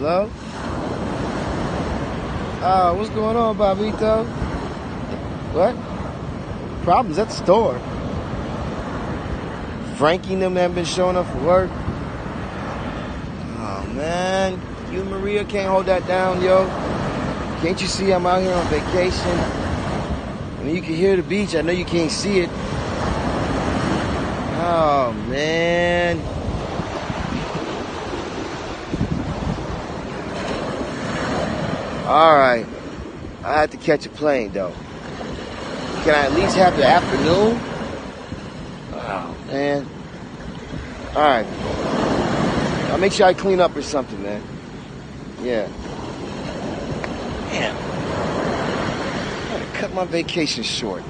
Hello? Uh, what's going on, Bobito? What? Problems at the store. Frankie and them haven't been showing up for work. Oh man, you and Maria can't hold that down, yo. Can't you see I'm out here on vacation? I mean, you can hear the beach. I know you can't see it. Oh man. All right. I have to catch a plane though. Can I at least have the afternoon? Oh man. All right. I'll make sure I clean up or something, man. Yeah. Damn. I gotta cut my vacation short.